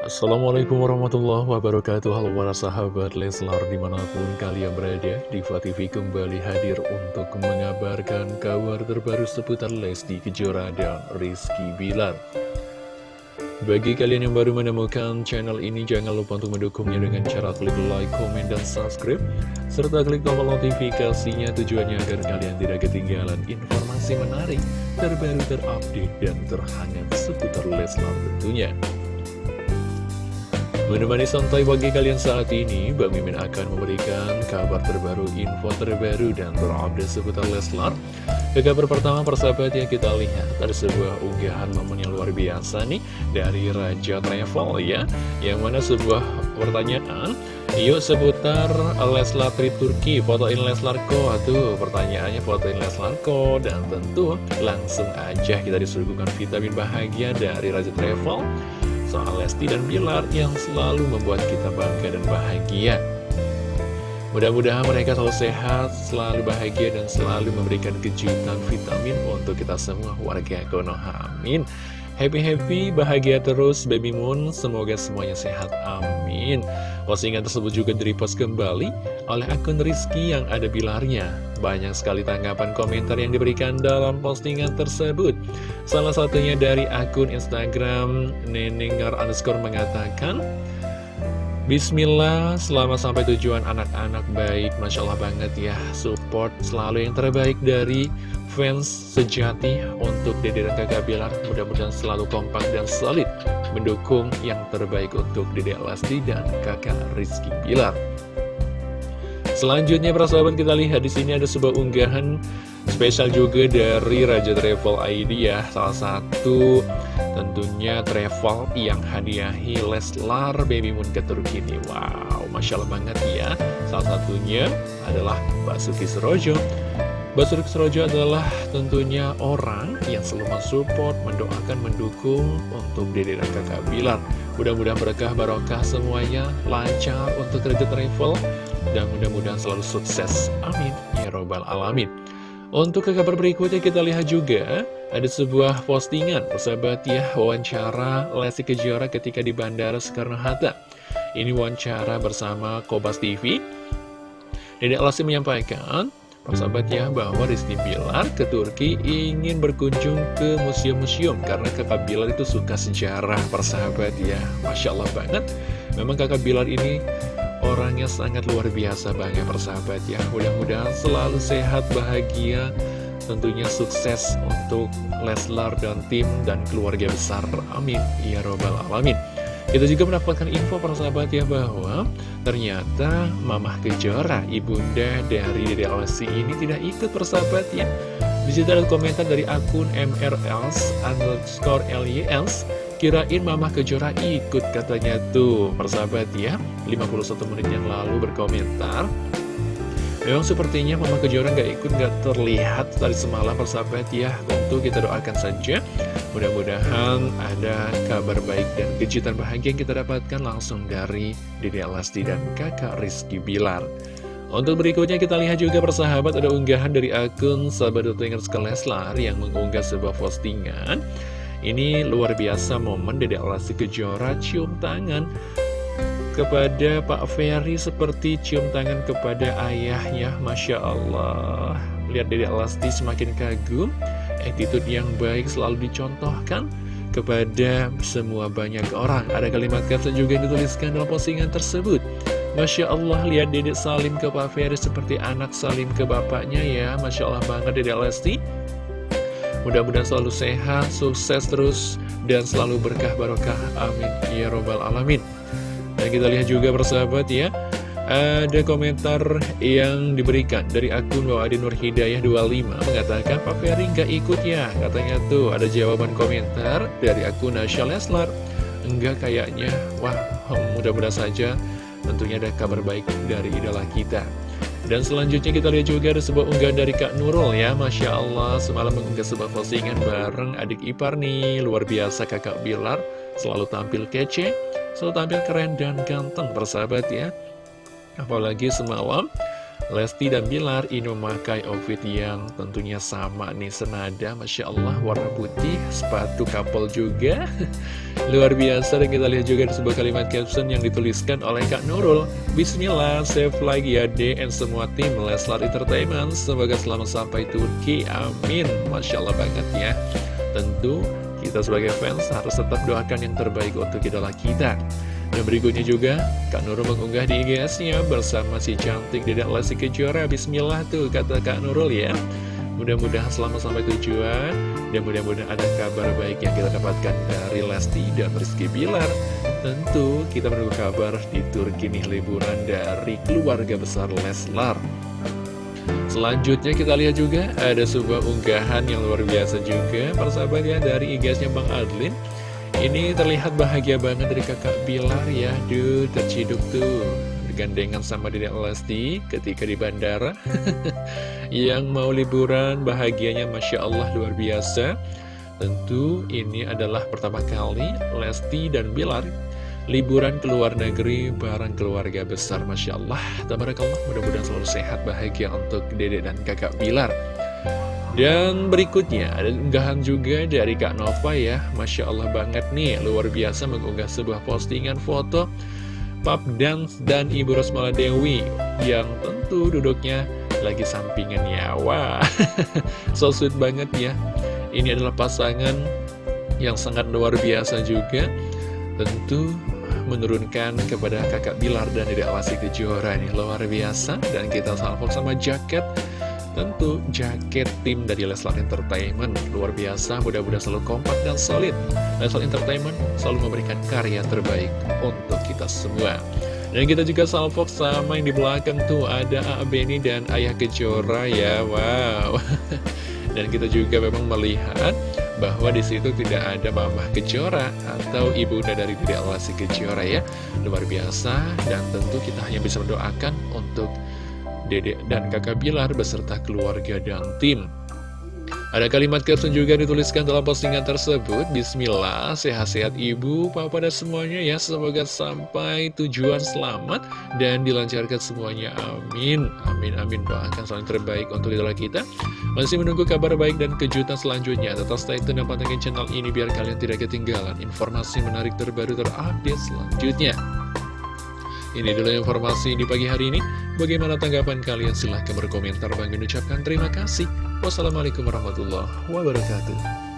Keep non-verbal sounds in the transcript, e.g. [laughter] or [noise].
Assalamualaikum warahmatullahi wabarakatuh. Halo para sahabat Leslar di mana pun kalian berada Diva TV kembali hadir untuk mengabarkan kabar terbaru seputar Lesti Kejora dan Rizky Bilar. Bagi kalian yang baru menemukan channel ini jangan lupa untuk mendukungnya dengan cara klik like, komen, dan subscribe Serta klik tombol notifikasinya tujuannya agar kalian tidak ketinggalan informasi menarik Terbaru terupdate dan terhangat seputar Leslar tentunya Menemani santai bagi kalian saat ini, Bang Mimin akan memberikan kabar terbaru, info terbaru, dan terupdate seputar Leslar. Ke kabar pertama, persahabat yang kita lihat, ada sebuah unggahan momen yang luar biasa nih, dari Raja Travel ya, yang mana sebuah pertanyaan, yuk seputar Leslar trip Turki, fotoin Leslar ko, tuh pertanyaannya fotoin Leslar ko, dan tentu langsung aja kita disuguhkan vitamin bahagia dari Raja Travel, soal Lesti dan Bilar yang selalu membuat kita bangga dan bahagia. Mudah-mudahan mereka selalu sehat, selalu bahagia, dan selalu memberikan kejutan vitamin untuk kita semua warga Konoha. Amin. Happy-happy, bahagia terus Baby Moon, semoga semuanya sehat, amin. Postingan tersebut juga direpost kembali oleh akun Rizky yang ada bilarnya Banyak sekali tanggapan komentar yang diberikan dalam postingan tersebut. Salah satunya dari akun Instagram Nenengar underscore mengatakan Bismillah, selamat sampai tujuan anak-anak baik. Masya Allah banget ya Support selalu yang terbaik dari fans sejati untuk Dede dan kakak Bilar Mudah-mudahan selalu kompak dan solid Mendukung yang terbaik untuk Dede Lesti dan kakak Rizky Bilar. Selanjutnya para sahabat kita lihat di sini ada sebuah unggahan spesial juga dari Raja Travel ID ya. Salah satu tentunya travel yang hadiahi Leslar Baby Moon ke Turki ini Wow, Masya Allah banget ya Salah satunya adalah Mbak Suki Serojo Mbak Suki Serojo adalah tentunya orang yang selalu mensupport, mendoakan, mendukung untuk Dede dan kakak Bilar Mudah-mudahan berkah barokah semuanya lancar untuk Raja Travel dan mudah-mudahan selalu sukses. Amin. Ya Robbal Alamin. Untuk ke kabar berikutnya kita lihat juga ada sebuah postingan persahabat ya wawancara Lesti Kejora ketika di Bandara Soekarno-Hatta. Ini wawancara bersama Kobas TV. Dedek Lesti menyampaikan persahabat ya bahwa Rizky Bilar ke Turki ingin berkunjung ke museum-museum karena kakak Bilar itu suka sejarah persahabat ya. Masya Allah banget. Memang kakak Bilar ini orangnya sangat luar biasa banget persahabat ya. Mudah-mudahan selalu sehat, bahagia. Tentunya sukses untuk Leslar dan tim dan keluarga besar. Amin. Ya Robbal Alamin. Kita juga mendapatkan info persahabat ya bahwa ternyata Mamah Kejora, ibunda dari Dede Lesti ini tidak ikut persahabat ya. Ada komentar dari akun MRLs underscore LYLs Kirain Mama Kejora ikut katanya tuh. Persahabat ya 51 menit yang lalu berkomentar Memang sepertinya Mama Kejora nggak ikut nggak terlihat tadi semalam persahabat ya. Tentu kita doakan saja. Mudah-mudahan ada kabar baik dan kejutan bahagia yang kita dapatkan langsung dari Dede Alasti dan kakak Rizky Bilar. Untuk berikutnya kita lihat juga persahabat ada unggahan dari akun sahabat Dutengers Leslar yang mengunggah sebuah postingan ini luar biasa momen Dede Lesti Kejora cium tangan kepada Pak Ferry seperti cium tangan kepada ayahnya Masya Allah. Lihat Dede Lesti semakin kagum Attitude yang baik selalu dicontohkan kepada semua banyak orang. Ada kalimat kata juga yang dituliskan dalam postingan tersebut. Masya Allah lihat Dedek Salim ke Pak Ferry seperti anak Salim ke bapaknya ya. Masya Allah banget Dedek Lesti Mudah-mudahan selalu sehat, sukses terus, dan selalu berkah barokah. Amin. Ya Robbal Alamin. Dan kita lihat juga bersahabat ya, ada komentar yang diberikan dari akun Wawadi Nur Hidayah 25 mengatakan Pak Ferry nggak ikut ya katanya tuh ada jawaban komentar dari akun Nasya Leslar enggak kayaknya wah mudah-mudahan saja tentunya ada kabar baik dari idola kita dan selanjutnya kita lihat juga ada sebuah unggahan dari Kak Nurul ya. Masya Allah semalam mengunggah sebuah postingan bareng adik ipar nih. Luar biasa kakak Bilar Selalu tampil kece Selalu tampil keren dan ganteng persahabat ya. Apalagi semalam Lesti dan Bilar ini memakai outfit yang tentunya sama nih senada Masya Allah warna putih sepatu couple juga. [laughs] Luar biasa dan kita lihat juga di sebuah kalimat caption yang dituliskan oleh Kak Nurul. Bismillah save lagi ya and semua tim Leslar Entertainment. Semoga selamat sampai Turki amin. Masya Allah banget ya. Tentu kita sebagai fans harus tetap doakan yang terbaik untuk idola kita dan berikutnya juga, Kak Nurul mengunggah di IG-nya bersama si cantik Dedek Lesti Kejora. Bismillah tuh, kata Kak Nurul ya. Mudah-mudahan selama sampai tujuan, dan mudah-mudahan ada kabar baik yang kita dapatkan dari Lesti dan Rizky Bilar. Tentu kita menunggu kabar di Turki nih liburan dari keluarga besar Leslar. Selanjutnya kita lihat juga ada sebuah unggahan yang luar biasa juga persahabat ya dari IG-nya Bang Adlin ini terlihat bahagia banget dari kakak Bilar ya. Duh, terciduk tuh. Gandengan sama Dedek Lesti ketika di bandara. [laughs] Yang mau liburan bahagianya Masya Allah luar biasa. Tentu ini adalah pertama kali Lesti dan Bilar Liburan ke luar negeri bareng keluarga besar Masya Allah. Tabarakallah mudah-mudahan selalu sehat bahagia untuk dedek dan kakak Bilar dan berikutnya ada unggahan juga dari Kak Nova ya. Masya Allah banget nih luar biasa mengunggah sebuah postingan foto Pap Dance dan Ibu Rosmala Dewi Yang tentu duduknya lagi sampingan ya. Wah [laughs] so sweet banget ya. Ini adalah pasangan yang sangat luar biasa juga. Tentu menurunkan kepada kakak Bilar dan Dede Alasi Kejora ini. Luar biasa. Dan kita salvo sama jaket Tentu jaket tim dari Leslar Entertainment luar biasa, mudah-mudahan selalu kompak dan solid. Leslar Entertainment selalu memberikan karya terbaik untuk kita semua. Dan kita juga salvo sama yang di belakang tuh ada A. Beni dan Ayah Kejora ya, wow. [laughs] Dan kita juga memang melihat bahwa di situ tidak ada Mama Kejora atau ibunda dari Dede Alasi Kejora ya. Luar biasa dan tentu kita hanya bisa mendoakan untuk Dedek dan kakak Bilar beserta keluarga dan tim. Ada kalimat caption juga dituliskan dalam postingan tersebut Bismillah, sehat-sehat ibu, papa dan semuanya ya. Semoga sampai tujuan selamat dan dilancarkan semuanya. Amin, amin, amin. Doakan selalu terbaik untuk idola kita. Masih menunggu kabar baik dan kejutan selanjutnya. Tetap stay tune dan pantengin channel ini biar kalian tidak ketinggalan Informasi menarik terbaru terupdate selanjutnya. Ini dulu informasi di pagi hari ini. Bagaimana tanggapan kalian? Silahkan berkomentar. Bang ucapkan terima kasih. Wassalamualaikum warahmatullahi wabarakatuh.